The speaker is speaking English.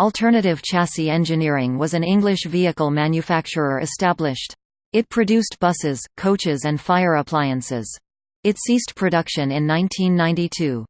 Alternative Chassis Engineering was an English vehicle manufacturer established. It produced buses, coaches and fire appliances. It ceased production in 1992.